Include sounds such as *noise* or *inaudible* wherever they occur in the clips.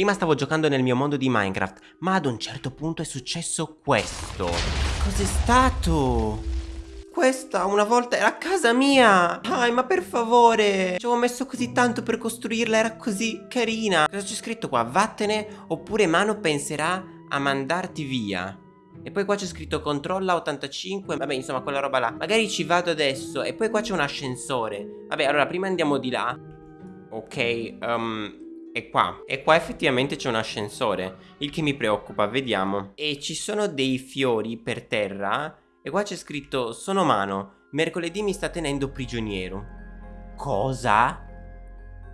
Prima stavo giocando nel mio mondo di Minecraft, ma ad un certo punto è successo questo. Cos'è stato? Questa una volta era casa mia! Dai ma per favore! Ci avevo messo così tanto per costruirla Era così carina! Cosa c'è scritto qua? Vattene Oppure Mano penserà a mandarti via. E poi qua c'è scritto controlla 85 Vabbè insomma quella roba là. Magari ci vado adesso. E poi qua c'è un ascensore. Vabbè allora prima andiamo di là. Ok um, E qua. E qua effettivamente c'è un ascensore Il che mi preoccupa Vediamo. E ci sono dei fiori per terra e qua c'è scritto Sono mano, mercoledì mi sta tenendo prigioniero. Cosa?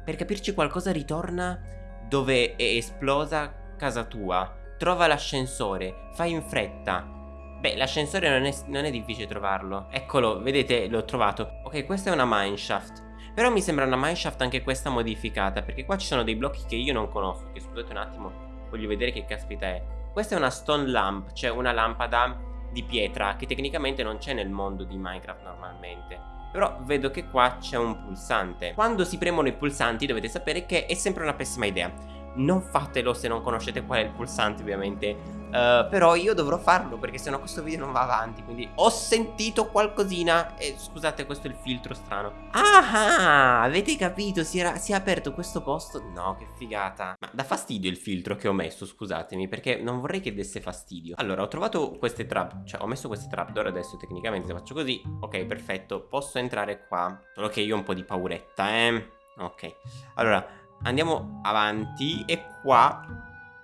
Per capirci qualcosa ritorna dove è esplosa casa tua. Trova l'ascensore, fai in fretta. Beh, l'ascensore non, non è, difficile trovarlo. Eccolo, vedete, l'ho trovato. Ok, questa è una mineshaft Però mi sembra una mineshaft anche questa modificata Perché qua ci sono dei blocchi che io non conosco Che scusate un attimo, voglio vedere che caspita è Questa è una stone lamp, cioè una lampada di pietra che tecnicamente non c'è nel mondo di Minecraft normalmente. Però vedo che qua c'è un pulsante. Quando si premono i pulsanti dovete sapere che è sempre una pessima idea non fatelo se non conoscete qual è il pulsante ovviamente. Uh, Però io dovrò farlo perché sennò questo video non va avanti Quindi ho sentito qualcosina e scusate questo è il filtro strano. Ah, avete capito? Si, era, si è aperto questo posto? No, che figata. Ma dà fastidio il filtro che ho messo, scusatemi Perché non vorrei che desse fastidio. Allora, ho trovato queste trap Cioè, ho messo queste trapdoor adesso tecnicamente se faccio così. Ok, perfetto, posso entrare qua. Solo che io ho un po' di pauretta, eh. Ok, allora Andiamo avanti e qua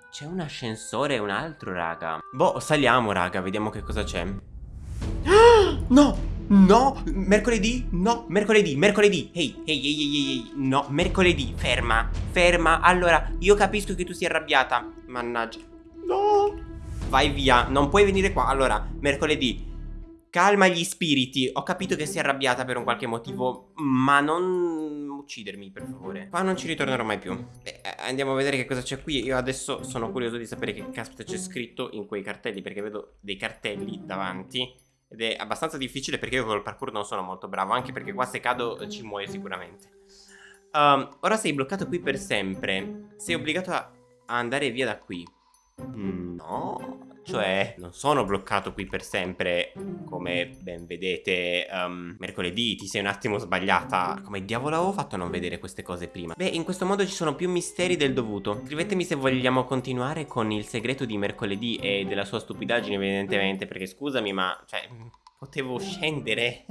c'è un ascensore e un altro, raga. Boh, saliamo, raga, vediamo che cosa c'è. *gasps* No! No! Mercoledì? No! Mercoledì, mercoledì! Ehi, ehi, ehi, ehi, ehi, no, mercoledì, ferma, ferma. Allora, io capisco che tu sia arrabbiata. Mannaggia. No! Vai via, non puoi venire qua. Allora, mercoledì, calma gli spiriti. Ho capito che sei arrabbiata per un qualche motivo, ma non uccidermi per favore. Qua non ci ritornerò mai più. Beh, eh, andiamo a vedere che cosa c'è qui. Io adesso sono curioso di sapere che caspita c'è scritto in quei cartelli Perché vedo dei cartelli davanti. Ed è abbastanza difficile perché io col parkour non sono molto bravo Anche perché qua se cado ci muoio sicuramente. Um, Ora sei bloccato qui per sempre. Sei obbligato a andare via da qui. Mm, No cioè non sono bloccato qui per sempre Come ben vedete um, Mercoledì ti sei un attimo sbagliata. Come diavolo avevo fatto a non vedere queste cose prima? Beh in questo modo ci sono più misteri del dovuto. Scrivetemi se vogliamo continuare con il segreto di mercoledì E della sua stupidaggine evidentemente Perché scusami ma cioè potevo scendere